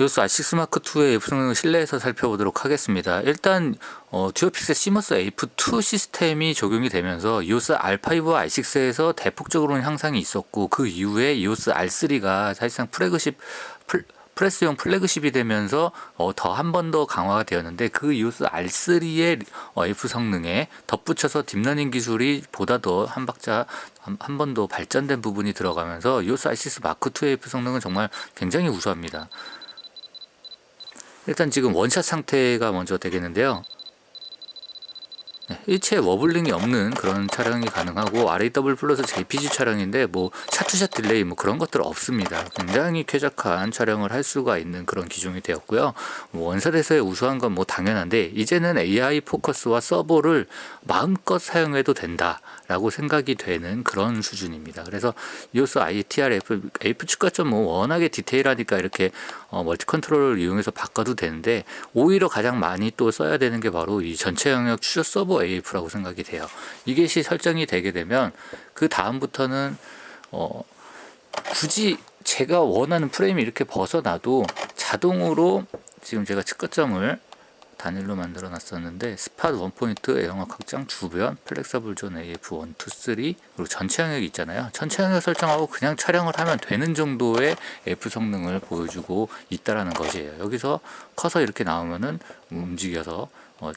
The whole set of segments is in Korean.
EOS R6 Mark 2의 AF 성능을 실내에서 살펴보도록 하겠습니다. 일단 어, Dual Pixel CMOS AF2 시스템이 적용이 되면서 EOS R5와 R6에서 대폭적으로는 향상이 있었고 그 이후에 EOS R3가 사실상 플래그십 플, 프레스용 플래그십이 되면서 어, 더한 번 더 강화가 되었는데 그 EOS R3의 어, AF 성능에 덧붙여서 딥러닝 기술이 보다 더 한 박자 한 번 더 발전된 부분이 들어가면서 EOS R6 Mark 2 AF 성능은 정말 굉장히 우수합니다. 일단 지금 one shot 상태가 먼저 되겠는데요. 네, 일체 wobbling이 없는 그런 촬영이 가능하고 RAW plus JPG 촬영인데 뭐 shot to shot delay 뭐 그런 것들 없습니다. 굉장히 쾌적한 촬영을 할 수가 있는 그런 기종이 되었고요. 뭐 one shot에서의 우수한 건 뭐 당연한데 이제는 AI 포커스와 서버를 마음껏 사용해도 된다 라고 생각이 되는 그런 수준입니다. 그래서 EOS iTR AF 측거점 뭐 워낙에 디테일하니까 이렇게 어, multi control을 이용해서 바꿔도 되는데 오히려 가장 많이 또 써야 되는 게 바로 이 전체 영역 추적 servo turbo AF라고 생각이 돼요. 이것이 설정이 되게 되면 그 다음부터는 어 굳이 제가 원하는 프레임이 이렇게 벗어나도 자동으로 지금 제가 측거점을 단일로 만들어 놨었는데 spot one point 영역 확장 주변 flexible zone AF 1, 2, 3 그리고 전체 영역이 있잖아요 전체 영역 설정하고 그냥 촬영을 하면 되는 정도의 F 성능을 보여주고 있다라는 것이에요 여기서 커서 이렇게 나오면은 움직여서 어,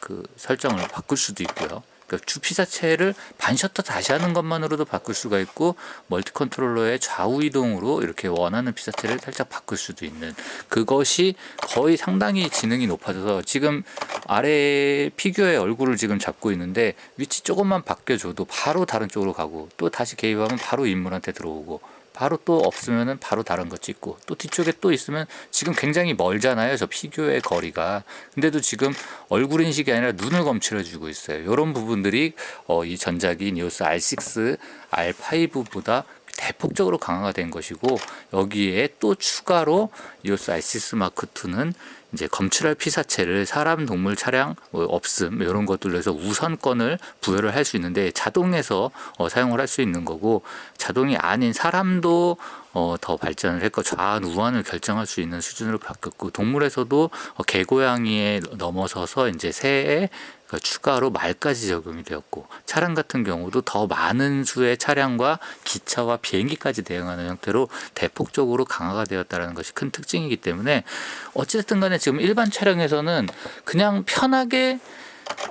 그 설정을 바꿀 수도 있고요. 그러니까 주피 자체를 반셔터 다시 하는 것만으로도 바꿀 수가 있고 multi controller의 좌우 이동으로 이렇게 원하는 피사체를 살짝 바꿀 수도 있는 그것이 거의 상당히 지능이 높아져서 지금 아래 피규어의 얼굴을 지금 잡고 있는데 위치 조금만 바뀌어줘도 바로 다른 쪽으로 가고 또 다시 개입하면 바로 인물한테 들어오고 바로 또 없으면은 바로 다른 거 찍고 또 뒤쪽에 또 있으면 지금 굉장히 멀잖아요 저 피규어의 거리가. 근데도 지금 얼굴 인식이 아니라 눈을 검출해 주고 있어요. 이런 부분들이 어, 이 전작인 이오스 R6 R5보다 대폭적으로 강화가 된 것이고 여기에 또 추가로 이오스 R6 마크 2는 이제 검출할 피사체를 사람, 동물, 차량, 뭐 없음 이런 것들로 해서 우선권을 부여를 할 수 있는데 자동에서 어, 사용을 할 수 있는 거고 자동이 아닌 사람도 어, 더 발전을 했고 좌안 우안을 결정할 수 있는 수준으로 바뀌었고 동물에서도 어, 개고양이에 넘어서서 이제 새에 그 추가로 말까지 적용이 되었고 차량 같은 경우도 더 많은 수의 차량과 기차와 비행기까지 대응하는 형태로 대폭적으로 강화가 되었다는 것이 큰 특징이기 때문에 어찌됐든 간에 지금 일반 차량에서는 그냥 편하게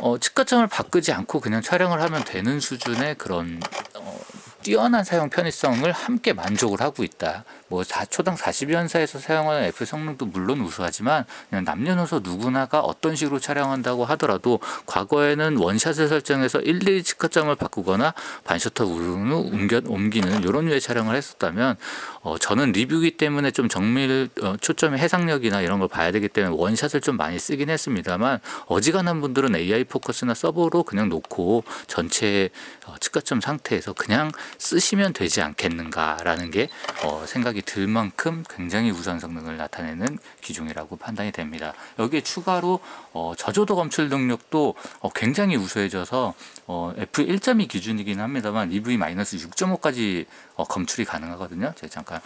어, 측가점을 바꾸지 않고 그냥 촬영을 하면 되는 수준의 그런 어, 뛰어난 사용 편의성을 함께 만족을 하고 있다. 뭐 4초당 40연사에서 사용하는 F 성능도 물론 우수하지만 그냥 남녀노소 누구나가 어떤 식으로 촬영한다고 하더라도 과거에는 원샷을 설정해서 일일이 측가점을 바꾸거나 반셔터 우르르 옮겨, 옮기는 이런 류의 촬영을 했었다면 어, 저는 리뷰기 때문에 좀 정밀 어, 초점의 해상력이나 이런 걸 봐야 되기 때문에 원샷을 좀 많이 쓰긴 했습니다만 어지간한 분들은 AI 포커스나 서버로 그냥 놓고 전체 어, 측가점 상태에서 그냥 쓰시면 되지 않겠는가라는 게 어, 생각이 들 만큼 굉장히 우수한 성능을 나타내는 기종이라고 판단이 됩니다. 여기에 추가로 어, 저조도 검출 능력도 어, 굉장히 우수해져서 어, F1.2 기준이긴 합니다만 EV-6.5까지 어, 검출이 가능하거든요. 제가 잠깐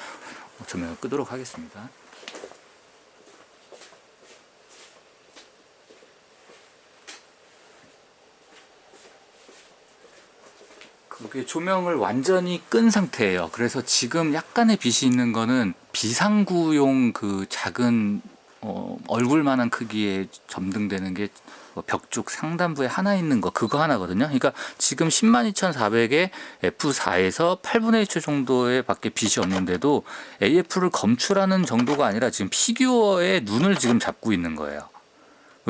조명을 끄도록 하겠습니다. 그게 조명을 완전히 끈 상태예요. 그래서 지금 약간의 빛이 있는 거는 비상구용 그 작은 어, 얼굴만한 크기의 점등되는 게 벽 쪽 상단부에 하나 있는 거 그거 하나거든요. 그러니까 지금 102,400에 F4에서 8분의 1초 정도의 밖에 빛이 없는데도 AF를 검출하는 정도가 아니라 지금 피규어의 눈을 지금 잡고 있는 거예요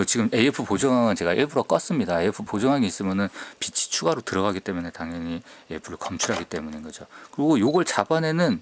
지금 AF 보정항은 제가 일부러 껐습니다. AF 보정항이 있으면은 빛이 추가로 들어가기 때문에 당연히 AF를 검출하기 때문인 거죠. 그리고 요걸 잡아내는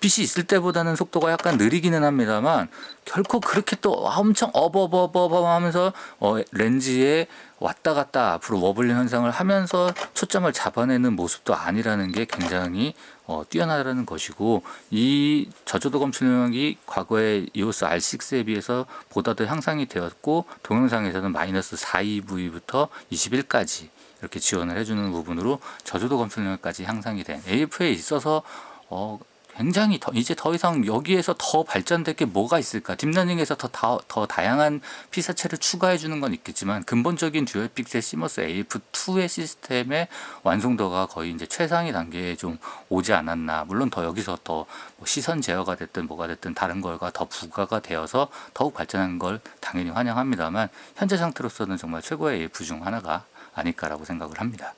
빛이 있을 때보다는 속도가 약간 느리기는 합니다만 결코 그렇게 또 엄청 어버버버버 하면서 어, 렌즈에 왔다 갔다 앞으로 워블링 현상을 하면서 초점을 잡아내는 모습도 아니라는 게 굉장히 어, 뛰어나다는 것이고 이 저조도 검출 능력이 과거의 EOS R6에 비해서 보다 더 향상이 되었고 동영상에서는 마이너스 4EV부터 21까지 이렇게 지원을 해주는 부분으로 저조도 검출력까지 향상이 된 AF에 있어서 어, 굉장히 더 이제 더 이상 여기에서 더 발전될 게 뭐가 있을까? 딥러닝에서 더, 다, 더 다양한 피사체를 추가해 주는 건 있겠지만 근본적인 Dual Pixel CMOS AF2의 시스템의 완성도가 거의 이제 최상위 단계에 좀 오지 않았나. 물론 더 여기서 더뭐 시선 제어가 됐든 뭐가 됐든 다른 걸과 더 부가가 되어서 더욱 발전한 걸 당연히 환영합니다만 현재 상태로서는 정말 최고의 AF 중 하나가 아닐까라고 생각을 합니다.